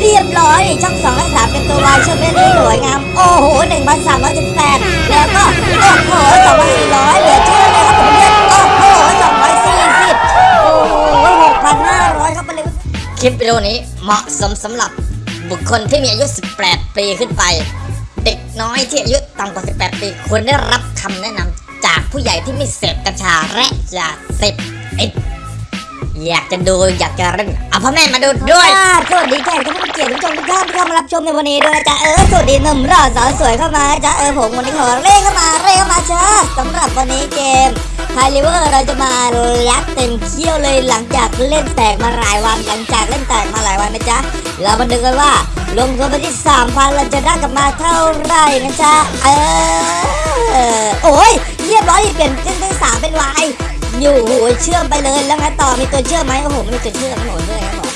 เรียบร้อยช่องสองและสามเป็นตัววายชุดเล่นนี้สวยงาม โอ้โหหนึ่งพันสามร้อยสิบแปดแล้วก็โอ้โหสองพันสี่ร้อยเหลือเชื่อเลยครับผมเพื่อนโอ้โหสองร้อยสี่สิบโอ้โหหกพันห้าร้อยครับไปเลยคลิปวิดีโอนี้เหมาะสมสำหรับบุคคลที่มีอายุ 18 ปีขึ้นไป เด็กน้อยที่อายุต่ำกว่า 18 ปีควรได้รับคำแนะนำจากผู้ใหญ่ที่ไม่เสพกัญชาและยาเสพติด อยากจะดูอยากจะเล่นเอาพ่อแม่มาดูด้วยค่ะสวัสดีแขกท่านผู้เกียรติทุกท่านทุกท่านที่เข้ามารับชมในวันนี้ด้วยนะจ๊ะเออสวัสดีหนุ่มรอสาวสวยเข้ามาจ้ะเออผมวันนี้ขอเร่เข้ามาเร่เข้ามาจ้าสำหรับวันนี้เกมไทลิเวอร์เราจะมายัดเต็มเขี้ยวเลยหลังจากเล่นแตกมาหลายวันหลังจากเล่นแตกมาหลายวันนะจ๊ะเรามาดูกันว่าลงทุนไปที่สามพันเราจะได้กลับมาเท่าไหร่นะจ๊ะเออโอ้ยเรียบร้อยเปลี่ยนเส้นที่สามเป็นวาย อยู่โหเชื่อมไปเลยแล้วไงต่อมีตัวเชื่อมไหมโอ้โหไม่มีตัวเชื่อมโอ้โหด้วยครับผม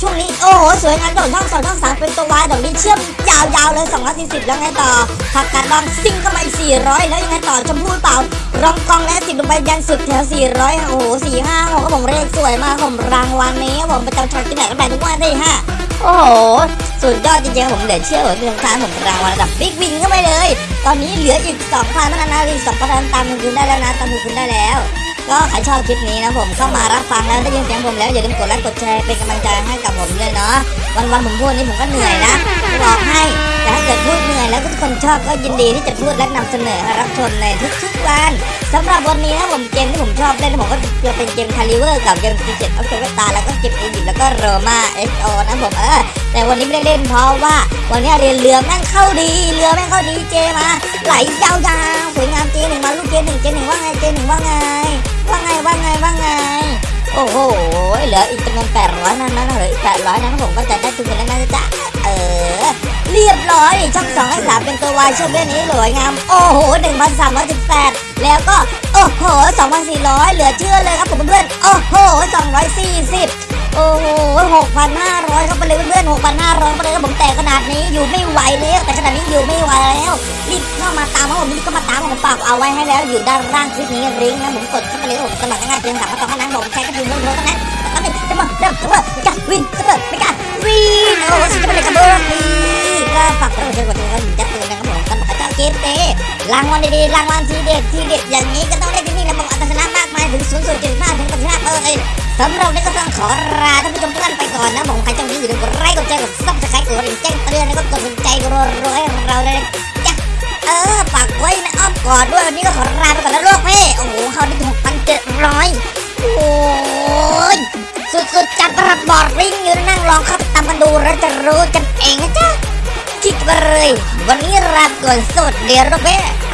ช่วงนี้โอ้โหสวยงามดอกช่องสองช่องสามเป็นตัววายดอกนี้เชื่อมยาวๆเลย240แล้วไงต่อผักกาดดองซิ่งเข้ามาอีก400 แล้วยังไงต่อชมพู่เปล่ารองกองและติดลงไปยันสุดแถว400โอ้โห4 5 6ครับผมเลขสวยมากผมรางวัลนี้ครับผมประจำชาติที่ไหนก็ได้ทุกวันได้ห้าโอ้โหสุดยอดจริงๆครับผมเหลือเชื่อผมเป็นทางผมรางวัลระดับบิ๊กวินเข้าไปเลย ตอนนี้เหลืออีก2,000เท่านั้นนะอีก2,000ตามคุณได้แล้วนะตามคุณได้แล้ว ก็ใครชอบคลิปนี้นะผมเข้ามารับฟังแล้วได้ยินเสียงผมแล้วอย่าลืมกดไลค์กดแชร์เป็นกำลังใจให้กับผมด้วยเนาะวันวันๆผมพูดนี่ผมก็เหนื่อยนะบอกให้แต่ถ้าเกิดพูดเหนื่อยแล้วทุกคนชอบก็ยินดีที่จะพูดและนำเสนอให้รับชมในทุกๆวันสำหรับวันนี้นะผมเกมที่ผมชอบเล่นผมก็จะเป็นเกมคาลิเวอร์กับเกม Secret of เซตาแล้วก็เกมอียิปต์แล้วก็โรมาเอสโอนะผมเออแต่วันนี้ไม่ได้เล่นเพราะว่าวันนี้เรียนเรือแม่งเข้าดีเรือแม่งเข้าดีเจมาไหลยาว สวยงามเจหนึ่งมาลูกเจหนึ่งเจหนึ่งว่าไงเจหนึ่งว่าไง ว่าไงว่าไงว่าไง โอ้โหเหลืออีกจำนวนแปดร้อยนั่นนะเหลืออีกแปดร้อยนะครับผมก็จะได้ทุนกันแล้วนะจ๊ะเออเรียบร้อยช่องสองให้สามเป็นตัววายช่วงเรื่องนี้สวยงาม โอ้โหหนึ่งพันสามร้อยสิบแปดแล้วก็โอ้โหสองพันสี่ร้อยเหลือเชื่อเลยครับผมเพื่อนโอ้โหสองร้อยสี่สิบ โอ้โหหกพันห้าร้อยครับไปเลยเพื่อนหกพันห้าร้อยไปเลยผมแต่ขนาดนี้อยู่ไม่ไหวแล้วแต่ขนาดนี้อยู่ไม่ไหวแล้วรีบเข้ามาตามผมรีบเข้ามาตามผมฝากเอาไว้ให้แล้วอยู่ด้านล่างคลิปนี้ลิงนะผมกดเข้าไปเลยผมสมัครง่ายเพียงสามขั้นตอนเท่านั้นผมใช้กระดิ่งเรื่องโทรเท่านั้นตอนนี้จะมาเริ่มจะมาจะวินจะเปิดไม่กล้าวินโอ้ฉันจะไปเลยกระเบื้องนี่ก็ฝากเราเชิญกดติดตามจะตื่นนะครับผมสำหรับเจ้าเกมเต้รางวัลดีๆรางวัลทีเด็ดทีเด็ดอย่างนี้ก็ต้องได้ มากมายถึงศูนย์ส่วนเจ็ดห้าถึงปัจจุบันเออสำหรับนี้ก็ต้องขอลาท่านผู้ชมทุกท่านไปก่อนนะผมใครจ้องนี้อย่าลืมกดไลค์กดแชร์กดซับสไครต์กดกระดิ่งแจ้งเตือนแล้วก็กดสนใจรัวให้เราเลยจ้ะเออฝากไว้ในอ้อมกอดด้วยวันนี้ก็ขอลาไปก่อนแล้วลูกพี่โอ้โหเขาได้ถึงหกพันเจ็ดร้อยโอ้ยสุดๆจัดประบอดริงอยู่นั่งลองเข้าไปตามกันดูแล้วจะรู้กันเองนะจ๊ะคิดไปเลยวันนี้ลาก่อนสวัสดีลูกพี่